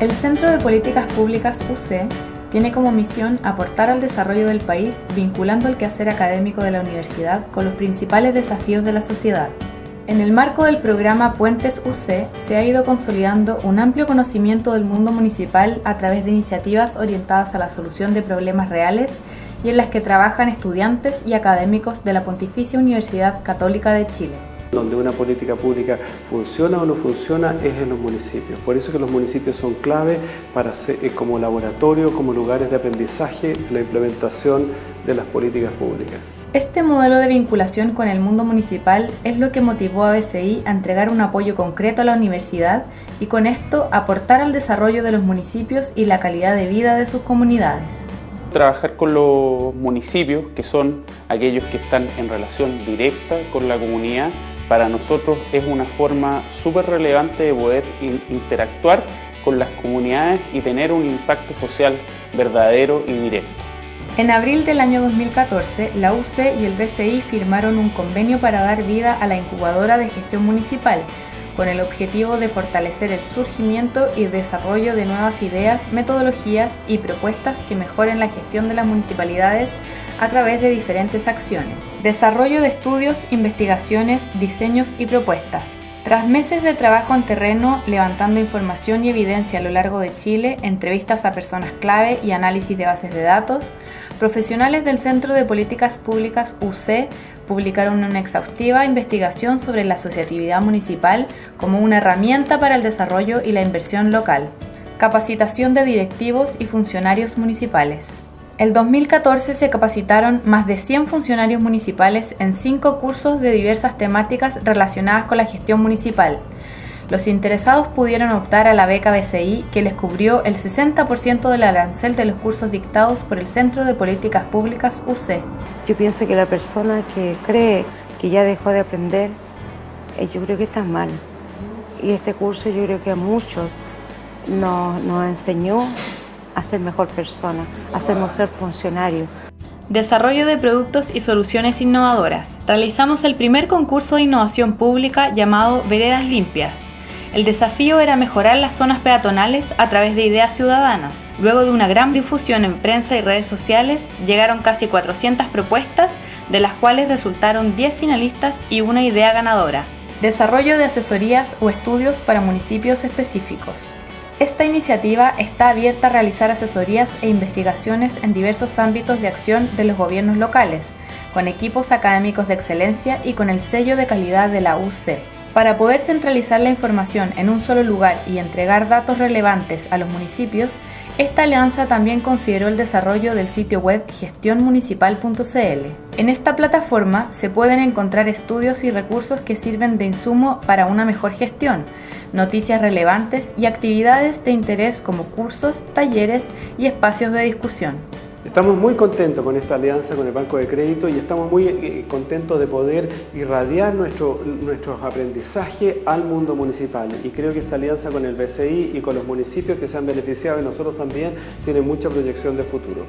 El Centro de Políticas Públicas UC tiene como misión aportar al desarrollo del país vinculando el quehacer académico de la universidad con los principales desafíos de la sociedad. En el marco del programa Puentes UC se ha ido consolidando un amplio conocimiento del mundo municipal a través de iniciativas orientadas a la solución de problemas reales y en las que trabajan estudiantes y académicos de la Pontificia Universidad Católica de Chile. Donde una política pública funciona o no funciona es en los municipios. Por eso que los municipios son clave para ser, eh, como laboratorio, como lugares de aprendizaje, la implementación de las políticas públicas. Este modelo de vinculación con el mundo municipal es lo que motivó a BCI a entregar un apoyo concreto a la universidad y con esto aportar al desarrollo de los municipios y la calidad de vida de sus comunidades. Trabajar con los municipios, que son aquellos que están en relación directa con la comunidad, para nosotros es una forma súper relevante de poder interactuar con las comunidades y tener un impacto social verdadero y directo. En abril del año 2014, la UC y el BCI firmaron un convenio para dar vida a la incubadora de gestión municipal, con el objetivo de fortalecer el surgimiento y desarrollo de nuevas ideas, metodologías y propuestas que mejoren la gestión de las municipalidades a través de diferentes acciones. Desarrollo de estudios, investigaciones, diseños y propuestas. Tras meses de trabajo en terreno, levantando información y evidencia a lo largo de Chile, entrevistas a personas clave y análisis de bases de datos, profesionales del Centro de Políticas Públicas UC publicaron una exhaustiva investigación sobre la asociatividad municipal como una herramienta para el desarrollo y la inversión local. Capacitación de directivos y funcionarios municipales. El 2014 se capacitaron más de 100 funcionarios municipales en cinco cursos de diversas temáticas relacionadas con la gestión municipal, los interesados pudieron optar a la beca BCI que les cubrió el 60% del arancel de los cursos dictados por el Centro de Políticas Públicas UC. Yo pienso que la persona que cree que ya dejó de aprender, eh, yo creo que está mal. Y este curso yo creo que a muchos nos, nos enseñó a ser mejor persona, a ser mejor funcionario. Desarrollo de productos y soluciones innovadoras. Realizamos el primer concurso de innovación pública llamado Veredas Limpias, el desafío era mejorar las zonas peatonales a través de ideas ciudadanas. Luego de una gran difusión en prensa y redes sociales, llegaron casi 400 propuestas, de las cuales resultaron 10 finalistas y una idea ganadora. Desarrollo de asesorías o estudios para municipios específicos. Esta iniciativa está abierta a realizar asesorías e investigaciones en diversos ámbitos de acción de los gobiernos locales, con equipos académicos de excelencia y con el sello de calidad de la UC. Para poder centralizar la información en un solo lugar y entregar datos relevantes a los municipios, esta alianza también consideró el desarrollo del sitio web gestionmunicipal.cl. En esta plataforma se pueden encontrar estudios y recursos que sirven de insumo para una mejor gestión, noticias relevantes y actividades de interés como cursos, talleres y espacios de discusión. Estamos muy contentos con esta alianza con el Banco de Crédito y estamos muy eh, contentos de poder irradiar nuestro, nuestros aprendizajes al mundo municipal. Y creo que esta alianza con el BCI y con los municipios que se han beneficiado y nosotros también tiene mucha proyección de futuro.